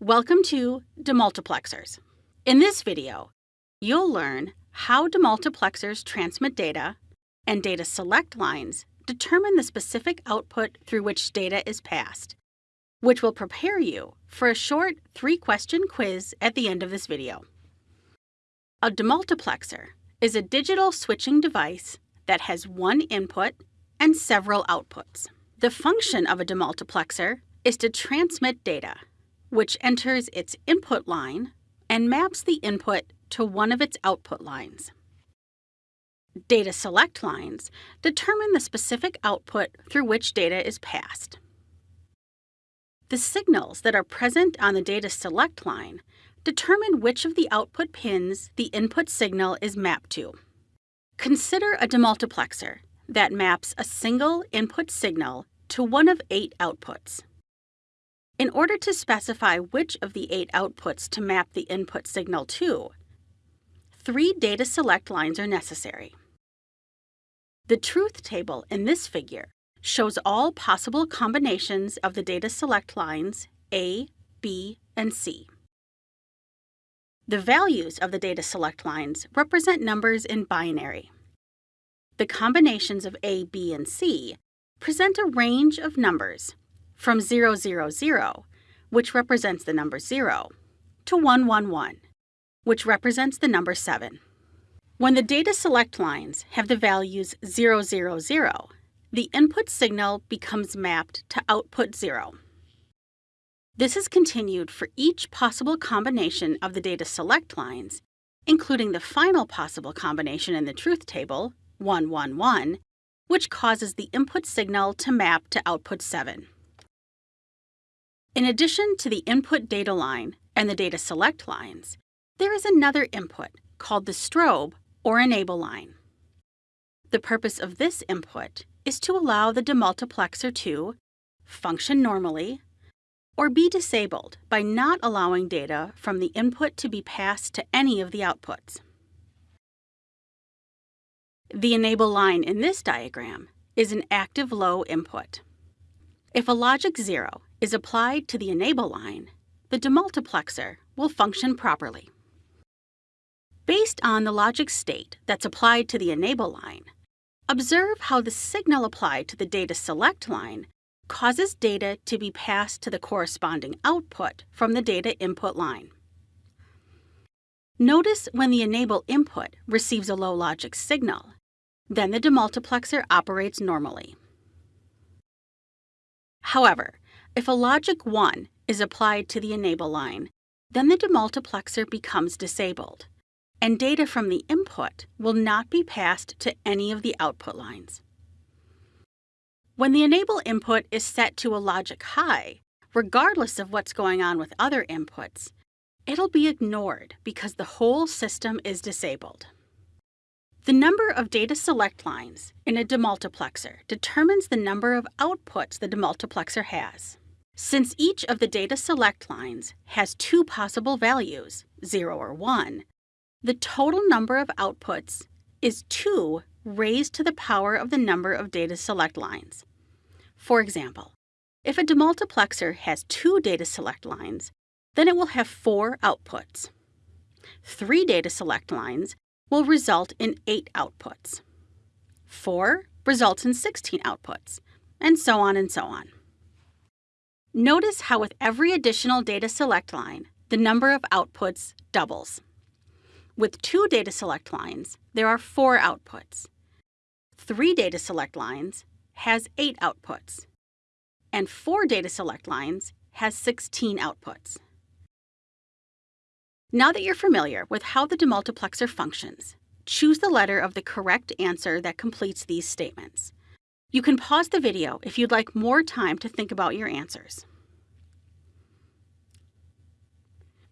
Welcome to demultiplexers. In this video, you'll learn how demultiplexers transmit data and data select lines determine the specific output through which data is passed, which will prepare you for a short three-question quiz at the end of this video. A demultiplexer is a digital switching device that has one input and several outputs. The function of a demultiplexer is to transmit data which enters its input line and maps the input to one of its output lines. Data select lines determine the specific output through which data is passed. The signals that are present on the data select line determine which of the output pins the input signal is mapped to. Consider a demultiplexer that maps a single input signal to one of eight outputs. In order to specify which of the eight outputs to map the input signal to, three data select lines are necessary. The truth table in this figure shows all possible combinations of the data select lines A, B, and C. The values of the data select lines represent numbers in binary. The combinations of A, B, and C present a range of numbers from 000, which represents the number 0, to 111, which represents the number 7. When the data select lines have the values 000, the input signal becomes mapped to output 0. This is continued for each possible combination of the data select lines, including the final possible combination in the truth table, 111, which causes the input signal to map to output 7. In addition to the input data line and the data select lines, there is another input called the strobe or enable line. The purpose of this input is to allow the demultiplexer to function normally or be disabled by not allowing data from the input to be passed to any of the outputs. The enable line in this diagram is an active low input. If a logic 0 is applied to the enable line, the demultiplexer will function properly. Based on the logic state that's applied to the enable line, observe how the signal applied to the data select line causes data to be passed to the corresponding output from the data input line. Notice when the enable input receives a low logic signal, then the demultiplexer operates normally. However, if a logic 1 is applied to the enable line, then the demultiplexer becomes disabled, and data from the input will not be passed to any of the output lines. When the enable input is set to a logic high, regardless of what's going on with other inputs, it'll be ignored because the whole system is disabled. The number of data select lines in a demultiplexer determines the number of outputs the demultiplexer has. Since each of the data select lines has two possible values, 0 or 1, the total number of outputs is 2 raised to the power of the number of data select lines. For example, if a demultiplexer has two data select lines, then it will have four outputs. Three data select lines will result in eight outputs. Four results in 16 outputs, and so on and so on. Notice how with every additional data select line, the number of outputs doubles. With two data select lines, there are four outputs. Three data select lines has eight outputs. And four data select lines has 16 outputs. Now that you're familiar with how the demultiplexer functions, choose the letter of the correct answer that completes these statements. You can pause the video if you'd like more time to think about your answers.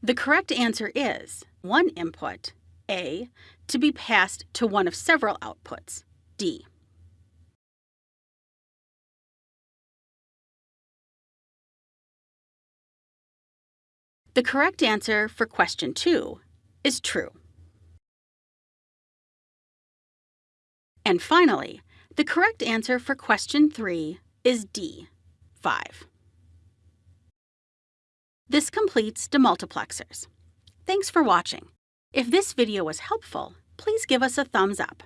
The correct answer is one input, A, to be passed to one of several outputs, D. The correct answer for question 2 is true. And finally, the correct answer for question 3 is D, 5. This completes demultiplexers. Thanks for watching. If this video was helpful, please give us a thumbs up.